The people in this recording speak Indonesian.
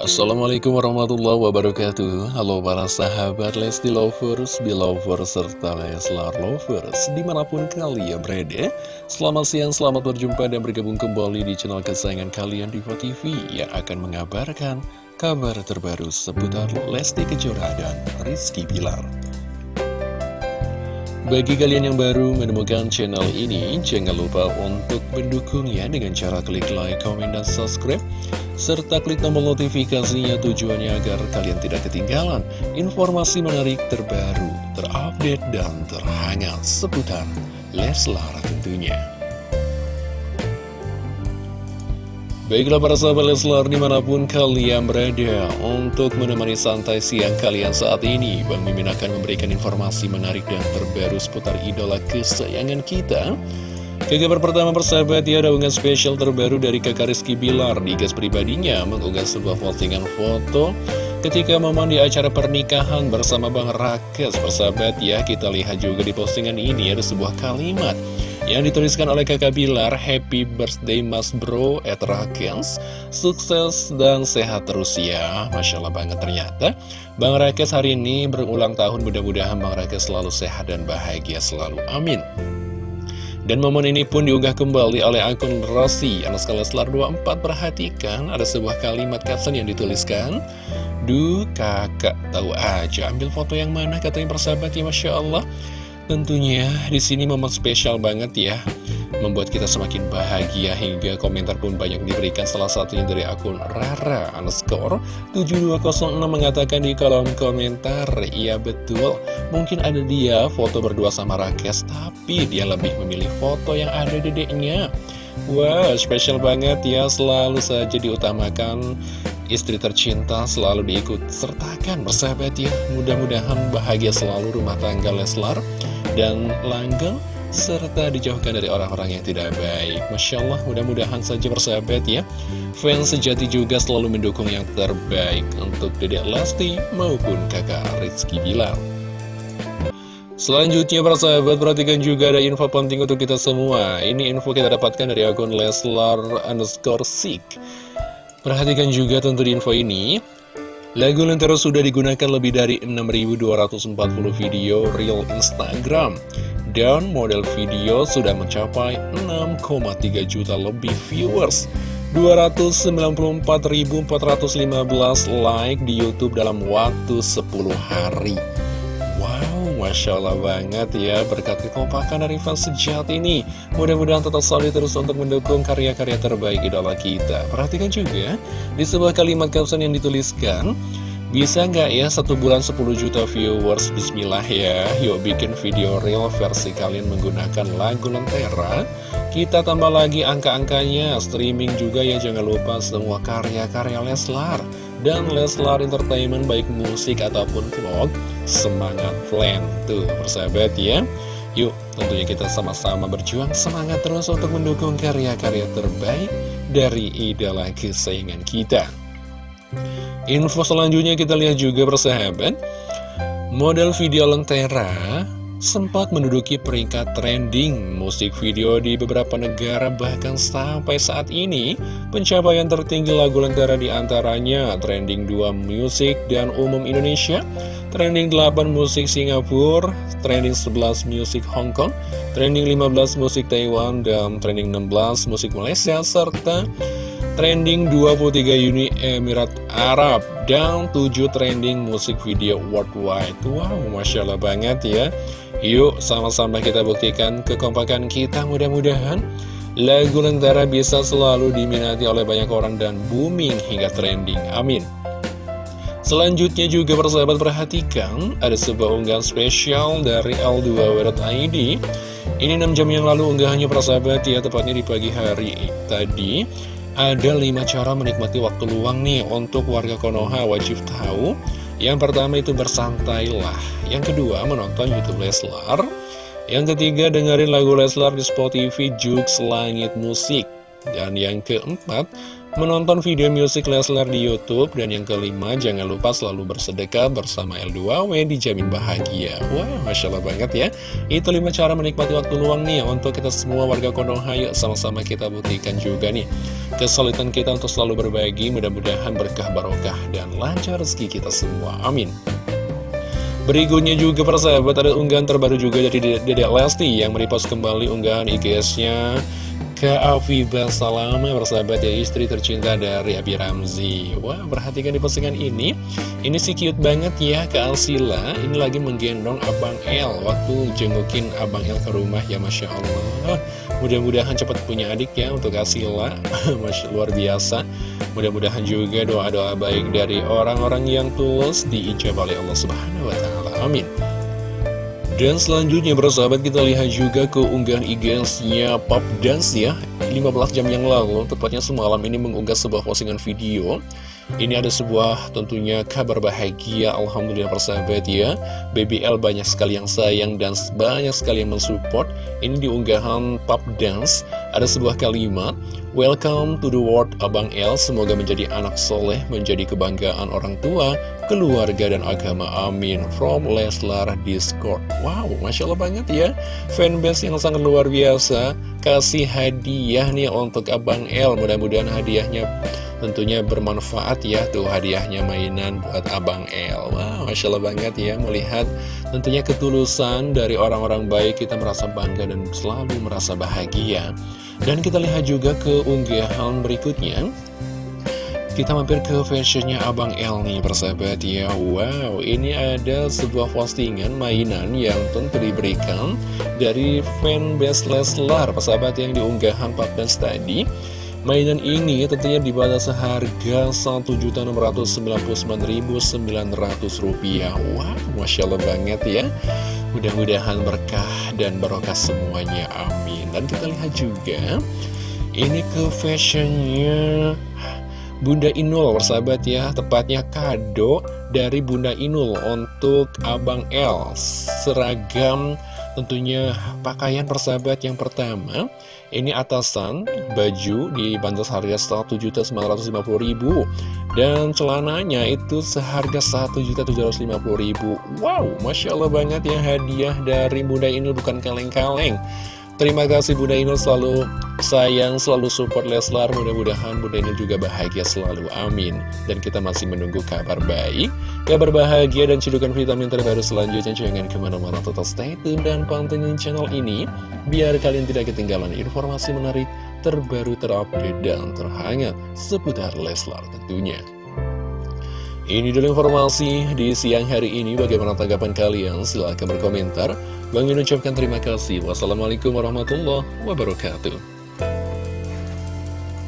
Assalamualaikum warahmatullahi wabarakatuh. Halo para sahabat Lesti Lovers, Belovers, serta Leslar Lovers Di mana pun kalian berada. Selamat siang, selamat berjumpa dan bergabung kembali di channel kesayangan kalian Diva TV Yang akan mengabarkan kabar terbaru seputar Lesti Kejora dan Rizky Bilar. Bagi kalian yang baru menemukan channel ini, jangan lupa untuk mendukungnya dengan cara klik like, komen, dan subscribe serta klik tombol notifikasinya tujuannya agar kalian tidak ketinggalan informasi menarik terbaru, terupdate, dan terhangat seputar Leslar tentunya. Baiklah para sahabat Leslar di mana pun kalian berada Untuk menemani santai siang kalian saat ini Bang Mimin akan memberikan informasi menarik dan terbaru seputar idola kesayangan kita kabar pertama persahabat ya ada unggahan spesial terbaru dari kakak Rizky Bilar. Di gas pribadinya mengunggah sebuah postingan foto. Ketika momen di acara pernikahan bersama Bang Rakes persahabat ya kita lihat juga di postingan ini ada sebuah kalimat yang dituliskan oleh kakak Bilar Happy birthday mas bro at Rakes Sukses dan sehat terus ya. Masya Allah banget ternyata. Bang Rakes hari ini berulang tahun mudah-mudahan Bang Rakes selalu sehat dan bahagia selalu. Amin dan momen ini pun diunggah kembali oleh akun Rossi. Anas Leslar 24 Perhatikan ada sebuah kalimat caption yang dituliskan Duh kakak tahu aja ambil foto yang mana katanya persahabat ya Masya Allah Tentunya di sini momen spesial banget ya. Membuat kita semakin bahagia hingga komentar pun banyak diberikan. Salah satunya dari akun Rara underscore 7206 mengatakan di kolom komentar iya betul. Mungkin ada dia foto berdua sama Rakes tapi dia lebih memilih foto yang ada dedeknya. Wow, spesial banget ya, selalu saja diutamakan. Istri tercinta selalu diikut sertakan bersahabat ya. Mudah-mudahan bahagia selalu rumah tangga Leslar dan langgeng serta dijauhkan dari orang-orang yang tidak baik. Masya Allah, mudah-mudahan saja bersahabat ya. Fans sejati juga selalu mendukung yang terbaik untuk Dedek Lesti maupun kakak Rizky Bilar. Selanjutnya para sahabat perhatikan juga ada info penting untuk kita semua Ini info kita dapatkan dari akun Leslar underscore Perhatikan juga tentu di info ini Lagu Lentera sudah digunakan lebih dari 6.240 video real Instagram. Dan model video sudah mencapai 6,3 juta lebih viewers. 294.415 like di Youtube dalam waktu 10 hari Masya Allah banget ya Berkat kekompakan dari fans sejati ini. Mudah-mudahan tetap solid terus untuk mendukung karya-karya terbaik idola kita. Perhatikan juga di sebuah kalimat caption yang dituliskan bisa nggak ya satu bulan 10 juta viewers? Bismillah ya Yuk bikin video real versi kalian menggunakan lagu Lentera. Kita tambah lagi angka-angkanya Streaming juga ya jangan lupa semua karya-karya Leslar Dan Leslar Entertainment baik musik ataupun vlog Semangat plan Tuh persahabat ya. Yuk tentunya kita sama-sama berjuang semangat terus untuk mendukung karya-karya terbaik dari idola kesayangan kita. Info selanjutnya kita lihat juga persahabat. Model video Lentera sempat menduduki peringkat trending musik video di beberapa negara bahkan sampai saat ini pencapaian tertinggi lagu Lentera di antaranya trending 2 musik dan umum Indonesia trending 8 musik Singapura trending 11 musik Hong Kong trending 15 musik Taiwan dan trending 16 musik Malaysia serta trending 23 Uni Emirat Arab. Dan 7 trending musik video worldwide. Wow, Masya Allah banget ya. Yuk sama-sama kita buktikan kekompakan kita. Mudah-mudahan Lagu Lentera bisa selalu diminati oleh banyak orang dan booming hingga trending. Amin. Selanjutnya juga persahabat perhatikan Ada sebuah unggahan spesial dari L2W.id Ini 6 jam yang lalu unggahannya persahabat ya Tepatnya di pagi hari tadi ada 5 cara menikmati waktu luang nih untuk warga Konoha wajib tahu. Yang pertama itu bersantailah. Yang kedua menonton Youtube Leslar. Yang ketiga dengerin lagu Leslar di Spotify Jux Langit Musik. Dan yang keempat menonton video musik Leslar di Youtube Dan yang kelima, jangan lupa selalu bersedekah bersama L2W dijamin bahagia. Wah, Masya Allah banget ya. Itu lima cara menikmati waktu luang nih Untuk kita semua warga Konoha, yuk sama-sama kita buktikan juga nih. Kesulitan kita untuk selalu berbagi Mudah-mudahan berkah barokah dan lancar rezeki kita semua. Amin. Berikutnya juga persahabat ada unggahan terbaru juga dari Dedek Lesti yang merepost kembali unggahan IGS-nya ke Afifah Salama bersahabat ya istri tercinta dari Abi Ramzi. Wah perhatikan di postingan ini. Ini sih cute banget ya ke Alsila. Ini lagi menggendong Abang El Waktu jengukin Abang El ke rumah ya Masya Allah. Mudah-mudahan cepat punya adik ya untuk Asila Masya luar biasa. Mudah-mudahan juga doa-doa baik dari orang-orang yang tulus diijab oleh Allah Subhanahu Wa Taala. Amin dan selanjutnya bersahabat kita lihat juga keunggahan IG-nya Pop Dance ya. 15 jam yang lalu, tepatnya semalam ini mengunggah sebuah postingan video. Ini ada sebuah tentunya kabar bahagia Alhamdulillah persahabat ya. BBL banyak sekali yang sayang dan banyak sekali yang mensupport. Ini diunggahan Pop Dance Ada sebuah kalimat Welcome to the world Abang El. Semoga menjadi anak soleh Menjadi kebanggaan orang tua Keluarga dan agama. Amin. From Leslar Discord. Wow Masya Allah banget ya. Fanbase yang sangat luar biasa. Kasih hadiah nih untuk Abang El. Mudah-mudahan hadiahnya tentunya bermanfaat ya Tuh hadiahnya mainan buat Abang El. Wow Masya Allah banget ya Melihat tentunya ketulusan dari orang-orang baik Kita merasa bangga dan selalu merasa bahagia. Dan kita lihat juga ke unggahan berikutnya. Kita mampir ke fashionnya Abang El nih persahabat ya. Wow ini ada sebuah postingan mainan yang tentu diberikan Dari fanbase Leslar persahabat yang diunggahan 14 tadi Mainan ini tentunya dibalas seharga Rp1.699.900 Wow, Masya Allah banget ya. Mudah-mudahan berkah dan barokah semuanya, amin. Dan kita lihat juga Ini ke fashionnya. Bunda Inul, persahabat ya Tepatnya kado dari Bunda Inul Untuk Abang L Seragam tentunya pakaian persahabat yang pertama Ini atasan, baju dibantu seharga Rp1.950.000 Dan celananya itu seharga Rp1.750.000 Wow, Masya Allah banget ya hadiah dari Bunda Inul bukan kaleng-kaleng Terima kasih Bunda Inul selalu sayang, selalu support Leslar. Mudah-mudahan Bunda Inul juga bahagia selalu. Amin. Dan kita masih menunggu kabar baik, kabar bahagia dan cedukan vitamin terbaru selanjutnya. Jangan ke mana-mana, total stay tune dan pantengin channel ini. Biar kalian tidak ketinggalan informasi menarik, terbaru, terupdate, dan terhangat seputar Leslar tentunya. Ini dulu informasi di siang hari ini. Bagaimana tanggapan kalian? Silahkan berkomentar. Bang ucapkan terima kasih. Wassalamualaikum warahmatullahi wabarakatuh.